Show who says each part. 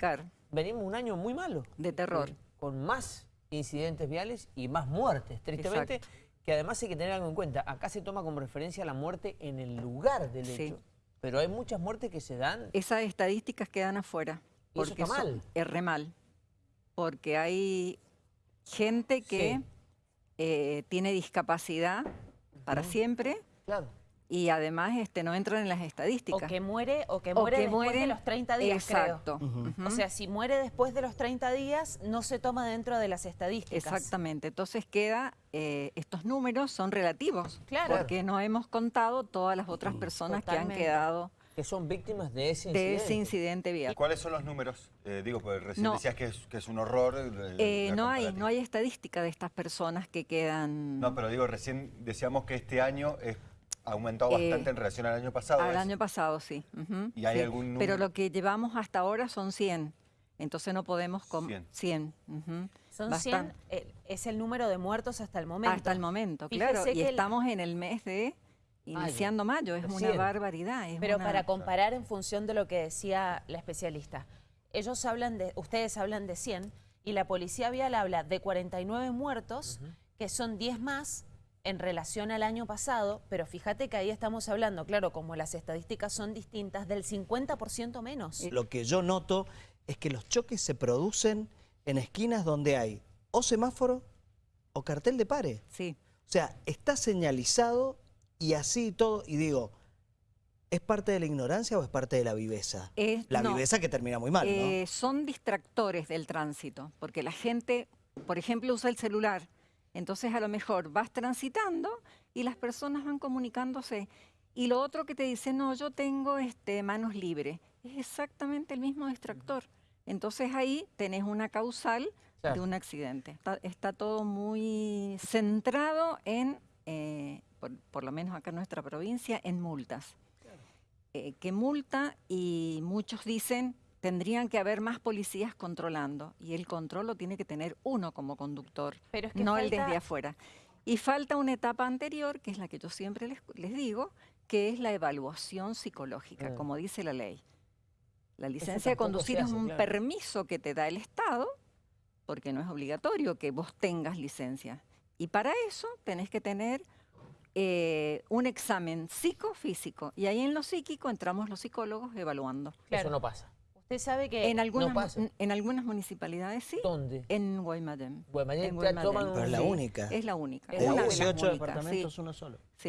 Speaker 1: Claro,
Speaker 2: venimos un año muy malo.
Speaker 1: de terror.
Speaker 2: Con más incidentes viales y más muertes, tristemente.
Speaker 1: Exacto.
Speaker 2: Que además hay que tener algo en cuenta. Acá se toma como referencia la muerte en el lugar del
Speaker 1: Sí.
Speaker 2: hecho. Pero hay muchas muertes que se dan.
Speaker 1: Esas estadísticas quedan afuera.
Speaker 2: Y eso está
Speaker 1: son-
Speaker 2: mal.
Speaker 1: Es re mal. Porque hay gente que
Speaker 2: Sí.
Speaker 1: eh, tiene discapacidad para siempre
Speaker 2: Claro.
Speaker 1: Y además este, no entran en las
Speaker 3: O
Speaker 1: estadísticas.
Speaker 3: que muere, o que
Speaker 1: O
Speaker 3: muere
Speaker 1: que
Speaker 3: después de los 30 días,
Speaker 1: Exacto.
Speaker 3: creo. O sea, si muere después de los 30 días, no se toma dentro de las estadísticas.
Speaker 1: Exactamente. Entonces queda, eh, estos números son relativos.
Speaker 3: Claro.
Speaker 1: Porque no hemos contado todas las otras personas que han quedado
Speaker 2: Que son víctimas de ese
Speaker 1: de
Speaker 2: incidente.
Speaker 1: ese incidente vial.
Speaker 4: ¿Cuáles son los números? Eh, digo, porque recién
Speaker 1: No.
Speaker 4: decías que es, que es un horror. eh,
Speaker 1: no hay, no hay estadística de estas personas que quedan
Speaker 4: No, pero digo, recién decíamos que este año es, ha aumentado
Speaker 1: Eh,
Speaker 4: bastante en relación al año pasado.
Speaker 1: al
Speaker 4: ¿es?
Speaker 1: año pasado, sí.
Speaker 4: ¿Y hay
Speaker 1: sí.
Speaker 4: algún
Speaker 1: Pero
Speaker 4: número?
Speaker 1: lo que llevamos hasta ahora son 100. Entonces no podemos... com-
Speaker 4: 100.
Speaker 1: 100. ujú,
Speaker 3: Son
Speaker 1: bastan-
Speaker 3: 100, eh, es el número de muertos hasta el momento.
Speaker 1: Hasta el momento,
Speaker 3: Fíjese
Speaker 1: claro. Y
Speaker 3: el-
Speaker 1: estamos en el mes de iniciando mayo. Es una barbaridad. es
Speaker 3: Pero
Speaker 1: una-
Speaker 3: para comparar en función de lo que decía la especialista, ellos hablan de, ustedes hablan de 100 y la policía vial habla de 49 muertos, que son 10 más en relación al año pasado, pero fíjate que ahí estamos hablando, claro, como las estadísticas son distintas, del 50% menos.
Speaker 5: Lo que yo noto es que los choques se producen en esquinas donde hay o semáforo o cartel de pare.
Speaker 1: Sí.
Speaker 5: O sea, está señalizado y así y todo. Y digo, ¿es parte de la ignorancia o es parte de la viveza?
Speaker 1: Es-
Speaker 5: la
Speaker 1: no.
Speaker 5: viveza que termina muy mal, ¿no?
Speaker 1: Eh, son distractores del tránsito, porque la gente, por ejemplo, usa el celular. Entonces, a lo mejor vas transitando y las personas van comunicándose. Y lo otro que te dice, no, yo tengo este, manos libres, es exactamente el mismo distractor. Entonces ahí tenés una causal de un accidente. Está, está todo muy centrado en, eh, por, por lo menos acá en nuestra provincia, en multas eh, que multa y muchos dicen tendrían que haber más policías controlando y el control lo tiene que tener uno como conductor,
Speaker 3: Pero es que
Speaker 1: no el desde afuera. Y falta una etapa anterior, que es la que yo siempre les, les digo, que es la evaluación psicológica,
Speaker 2: Mm.
Speaker 1: como dice la ley. La licencia de conducir es un
Speaker 2: claro.
Speaker 1: permiso que te da el Estado, porque no es obligatorio que vos tengas licencia. Y para eso tenés que tener eh, un examen psicofísico. Y ahí en lo psíquico entramos los psicólogos evaluando.
Speaker 3: Claro.
Speaker 2: Eso no pasa.
Speaker 3: Usted sabe que
Speaker 1: En algunas,
Speaker 2: pasa.
Speaker 1: mu- en algunas municipalidades sí,
Speaker 2: ¿Dónde?
Speaker 1: en Guaymallén.
Speaker 2: Guaymallén
Speaker 1: En Guaymallén.
Speaker 5: Pero es la
Speaker 1: Sí,
Speaker 5: única.
Speaker 1: Es la única.
Speaker 3: Es
Speaker 5: De
Speaker 3: una de las
Speaker 5: 18
Speaker 1: únicas, sí.
Speaker 5: departamentos, uno solo.
Speaker 1: Sí.